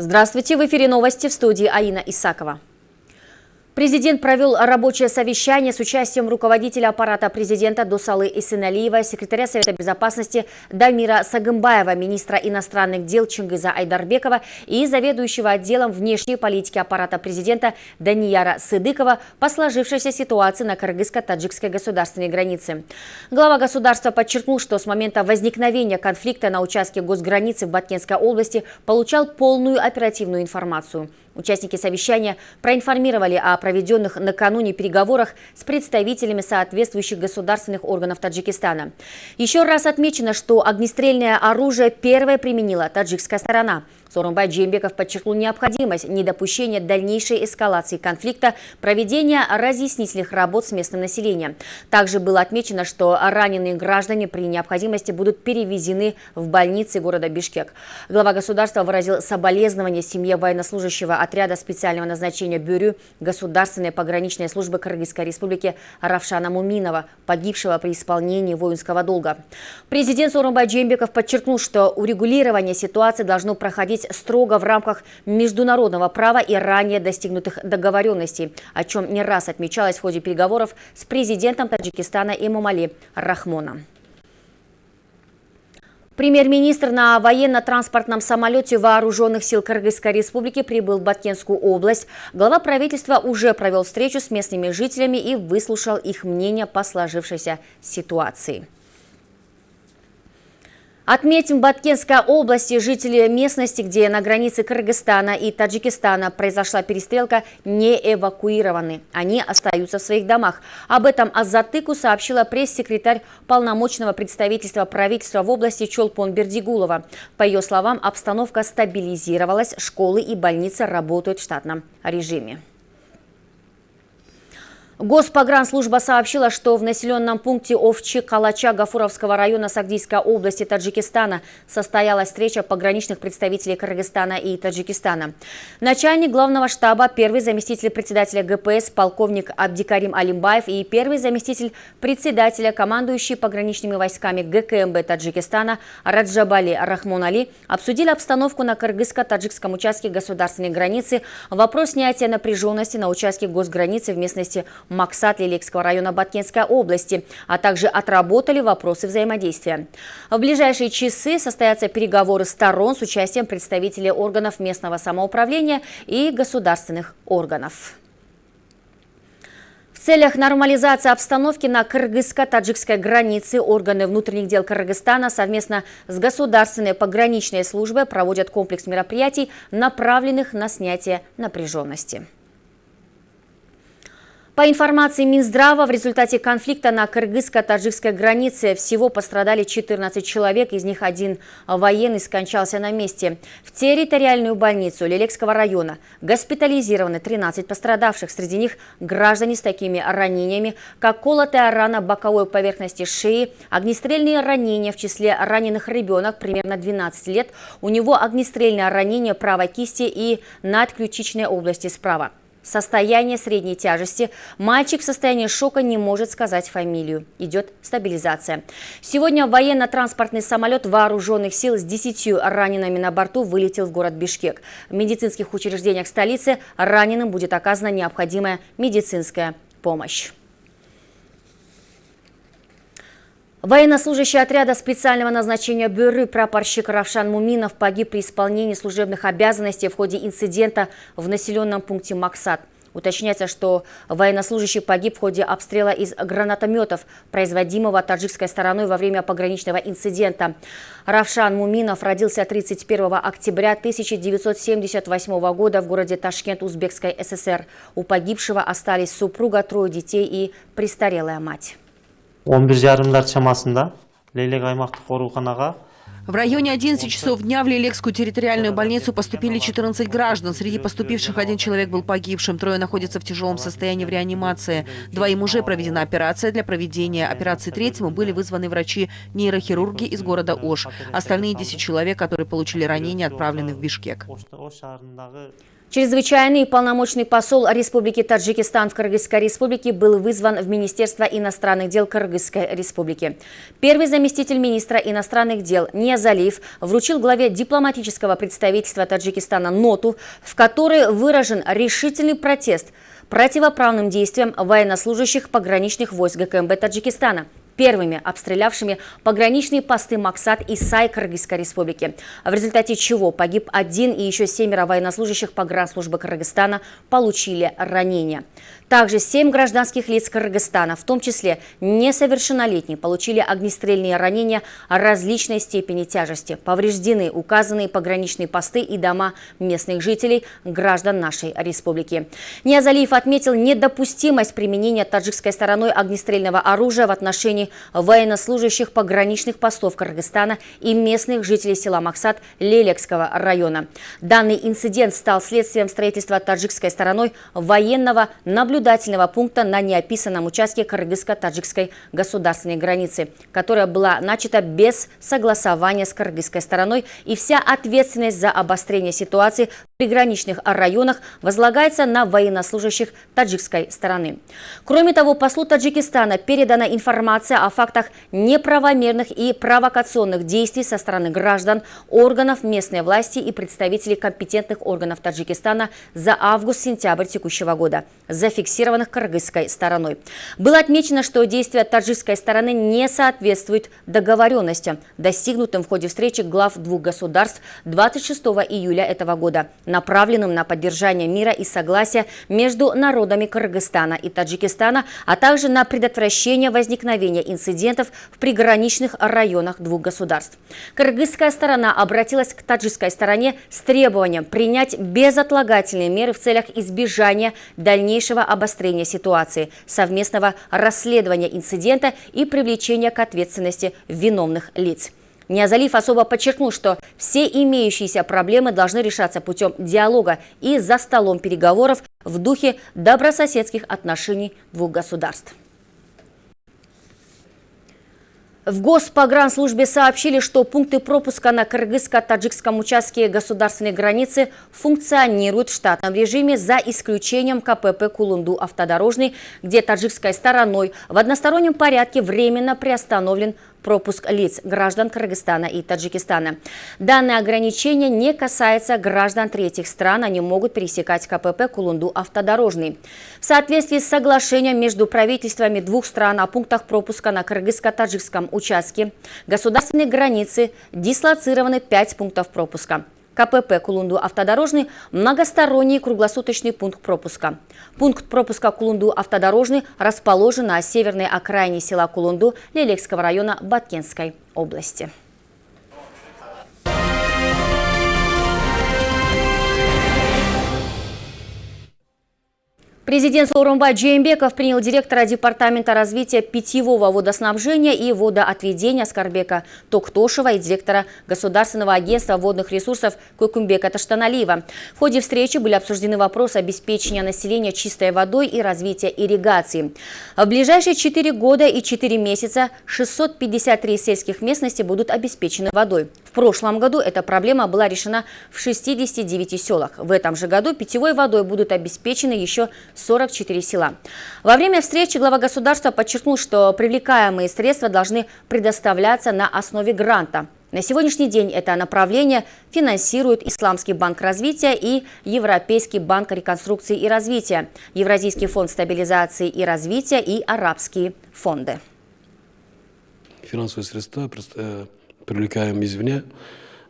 Здравствуйте, в эфире новости в студии Аина Исакова. Президент провел рабочее совещание с участием руководителя аппарата президента Дусалы Исыналиева, секретаря Совета безопасности Дамира Сагымбаева, министра иностранных дел Чингиза Айдарбекова и заведующего отделом внешней политики аппарата президента Данияра Сыдыкова по сложившейся ситуации на кыргызско-таджикской государственной границе. Глава государства подчеркнул, что с момента возникновения конфликта на участке госграницы в Баткенской области получал полную оперативную информацию. Участники совещания проинформировали о проведенных накануне переговорах с представителями соответствующих государственных органов Таджикистана. Еще раз отмечено, что огнестрельное оружие первое применила таджикская сторона – Сооронбай Джембеков подчеркнул необходимость недопущения дальнейшей эскалации конфликта, проведения разъяснительных работ с местным населением. Также было отмечено, что раненые граждане при необходимости будут перевезены в больницы города Бишкек. Глава государства выразил соболезнования семье военнослужащего отряда специального назначения Бюрю Государственной пограничной службы Кыргызской республики Равшана Муминова, погибшего при исполнении воинского долга. Президент Сооронбай Джембеков подчеркнул, что урегулирование ситуации должно проходить происходить строго в рамках международного права и ранее достигнутых договоренностей, о чем не раз отмечалось в ходе переговоров с президентом Таджикистана Имамали Рахмоном. Премьер-министр на военно-транспортном самолете Вооруженных сил Кыргызской республики прибыл в Баткенскую область. Глава правительства уже провел встречу с местными жителями и выслушал их мнение по сложившейся ситуации. Отметим, в Баткенской области жители местности, где на границе Кыргызстана и Таджикистана произошла перестрелка, не эвакуированы. Они остаются в своих домах. Об этом Азатыку сообщила пресс-секретарь полномочного представительства правительства в области Чолпон Бердигулова. По ее словам, обстановка стабилизировалась, школы и больницы работают в штатном режиме. Госпогранслужба сообщила, что в населенном пункте Овчи-Калача Гафуровского района Сагдийской области Таджикистана состоялась встреча пограничных представителей Кыргызстана и Таджикистана. Начальник главного штаба, первый заместитель председателя ГПС, полковник Абдикарим Алимбаев и первый заместитель председателя, командующий пограничными войсками ГКМБ Таджикистана Раджабали Рахмон Али обсудили обстановку на кыргызско-таджикском участке государственной границы, вопрос снятия напряженности на участке госграницы в местности Максат Лиликского района Баткенской области, а также отработали вопросы взаимодействия. В ближайшие часы состоятся переговоры сторон с участием представителей органов местного самоуправления и государственных органов. В целях нормализации обстановки на кыргызско-таджикской границе органы внутренних дел Кыргызстана совместно с Государственной пограничной службой проводят комплекс мероприятий, направленных на снятие напряженности. По информации Минздрава, в результате конфликта на кыргызско-таджикской границе всего пострадали 14 человек, из них один военный скончался на месте. В территориальную больницу Лелекского района госпитализированы 13 пострадавших, среди них граждане с такими ранениями, как колотая рана боковой поверхности шеи, огнестрельные ранения, в числе раненых ребенок, примерно 12 лет, у него огнестрельное ранение правой кисти и надключичной области справа. Состояние средней тяжести. Мальчик в состоянии шока не может сказать фамилию. Идет стабилизация. Сегодня военно-транспортный самолет вооруженных сил с 10 ранеными на борту вылетел в город Бишкек. В медицинских учреждениях столицы раненым будет оказана необходимая медицинская помощь. Военнослужащий отряда специального назначения Бюры прапорщик Равшан Муминов погиб при исполнении служебных обязанностей в ходе инцидента в населенном пункте Максат. Уточняется, что военнослужащий погиб в ходе обстрела из гранатометов, производимого таджикской стороной во время пограничного инцидента. Равшан Муминов родился 31 октября 1978 года в городе Ташкент Узбекской ССР. У погибшего остались супруга, трое детей и престарелая мать. 11 жарымдар чамасында Лейлек аймақтық ауруханаға в районе 11 часов дня в Лилекскую территориальную больницу поступили 14 граждан. Среди поступивших один человек был погибшим, трое находятся в тяжелом состоянии в реанимации. Двоим уже проведена операция. Для проведения операции третьему были вызваны врачи-нейрохирурги из города Ош. Остальные 10 человек, которые получили ранения, отправлены в Бишкек. Чрезвычайный и полномочный посол Республики Таджикистан в Кыргызской республике был вызван в Министерство иностранных дел Кыргызской республики. Первый заместитель министра иностранных дел Ниязалиев вручил главе дипломатического представительства Таджикистана ноту, в которой выражен решительный протест противоправным действиям военнослужащих пограничных войск ГКМБ Таджикистана – первыми обстрелявшими пограничные посты Максат и Сай Кыргызской республики, в результате чего погиб один и еще семеро военнослужащих погранслужбы Кыргызстана получили ранения. Также семь гражданских лиц Кыргызстана, в том числе несовершеннолетние, получили огнестрельные ранения различной степени тяжести. Повреждены указанные пограничные посты и дома местных жителей, граждан нашей республики. Ниазалиев отметил недопустимость применения таджикской стороной огнестрельного оружия в отношении военнослужащих пограничных постов Кыргызстана и местных жителей села Максат Лелекского района. Данный инцидент стал следствием строительства таджикской стороной военного наблюдательного пункта на неописанном участке кыргызско-таджикской государственной границы, которая была начата без согласования с кыргызской стороной, и вся ответственность за обострение ситуации приграничных районах возлагается на военнослужащих таджикской стороны. Кроме того, послу Таджикистана передана информация о фактах неправомерных и провокационных действий со стороны граждан, органов местной власти и представителей компетентных органов Таджикистана за август-сентябрь текущего года, зафиксированных кыргызской стороной. Было отмечено, что действия таджикской стороны не соответствуют договоренностям, достигнутым в ходе встречи глав двух государств 26 июля этого года направленным на поддержание мира и согласия между народами Кыргызстана и Таджикистана, а также на предотвращение возникновения инцидентов в приграничных районах двух государств. Кыргызская сторона обратилась к таджикской стороне с требованием принять безотлагательные меры в целях избежания дальнейшего обострения ситуации, совместного расследования инцидента и привлечения к ответственности виновных лиц. Ниазалиев особо подчеркнул, что все имеющиеся проблемы должны решаться путем диалога и за столом переговоров в духе добрососедских отношений двух государств. В Госпогранслужбе сообщили, что пункты пропуска на кыргызско-таджикском участке государственной границы функционируют в штатном режиме за исключением КПП Кулунду автодорожный, где таджикской стороной в одностороннем порядке временно приостановлен пропуск лиц граждан Кыргызстана и Таджикистана. Данное ограничение не касается граждан третьих стран, они могут пересекать КПП Кулунду автодорожный. В соответствии с соглашением между правительствами двух стран о пунктах пропуска на кыргызско-таджикском участке государственной границы дислоцированы пять пунктов пропуска. КПП Кулунду автодорожный – многосторонний круглосуточный пункт пропуска. Пункт пропуска Кулунду автодорожный расположен на северной окраине села Кулунду Лелекского района Баткенской области. Президент Сооронбай Джеймбеков принял директора Департамента развития питьевого водоснабжения и водоотведения Скорбека Токтошева и директора Государственного агентства водных ресурсов Кокумбека Таштаналиева. В ходе встречи были обсуждены вопросы обеспечения населения чистой водой и развития ирригации. В ближайшие 4 года и 4 месяца 653 сельских местности будут обеспечены водой. В прошлом году эта проблема была решена в 69 селах. В этом же году питьевой водой будут обеспечены еще 44 села. Во время встречи глава государства подчеркнул, что привлекаемые средства должны предоставляться на основе гранта. На сегодняшний день это направление финансирует Исламский банк развития и Европейский банк реконструкции и развития, Евразийский фонд стабилизации и развития и арабские фонды. Финансовые средства э, привлекаем извне,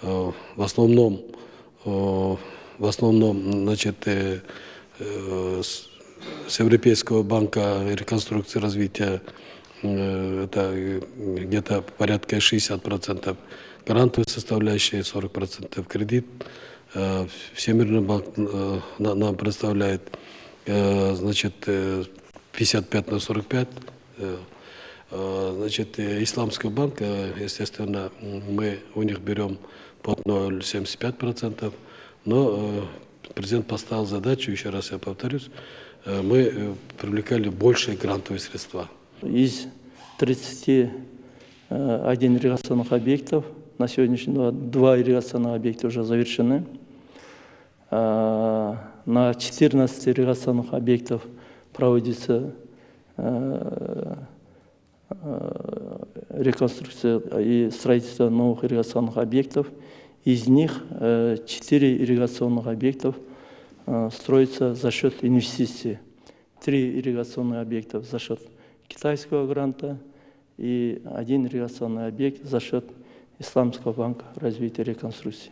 э, в основном, э, в основном значит, с Европейского банка реконструкции и развития э, это где-то порядка 60% грантовая составляющая, 40% кредит. Э, Всемирный банк э, нам представляет значит, 55 на 45. Значит, Исламский банк, естественно, мы у них берем под 0,75%, но президент поставил задачу, еще раз я повторюсь, Э, мы э, привлекали большие грантовые средства. Из 31 э, ирригационных объектов на сегодняшний день два ирригационных объекта уже завершены. на 14 ирригационных объектов проводится э, э, реконструкция и строительство новых ирригационных объектов. Из них 4 ирригационных объектов строятся за счет инвестиций. Три ирригационных объекта за счет китайского гранта и один ирригационный объект за счет Исламского банка развития реконструкции.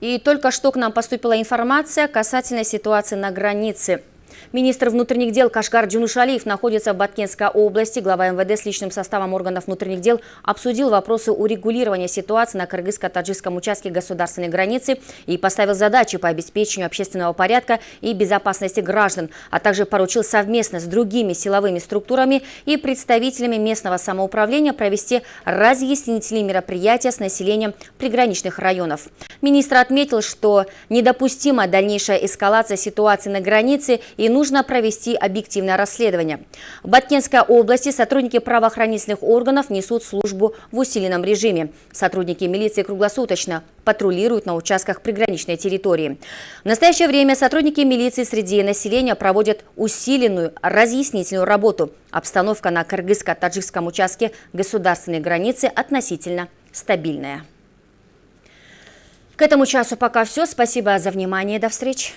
И только что к нам поступила информация касательно ситуации на границе. Министр внутренних дел Кашгар Джунушалиев находится в Баткенской области. Глава МВД с личным составом органов внутренних дел обсудил вопросы урегулирования ситуации на кыргызско-таджикском участке государственной границы и поставил задачи по обеспечению общественного порядка и безопасности граждан, а также поручил совместно с другими силовыми структурами и представителями местного самоуправления провести разъяснительные мероприятия с населением приграничных районов. Министр отметил, что недопустима дальнейшая эскалация ситуации на границе и нужно провести объективное расследование. В Баткенской области сотрудники правоохранительных органов несут службу в усиленном режиме. Сотрудники милиции круглосуточно патрулируют на участках приграничной территории. В настоящее время сотрудники милиции среди населения проводят усиленную разъяснительную работу. Обстановка на кыргызско-таджикском участке государственной границы относительно стабильная. К этому часу пока все. Спасибо за внимание. До встречи.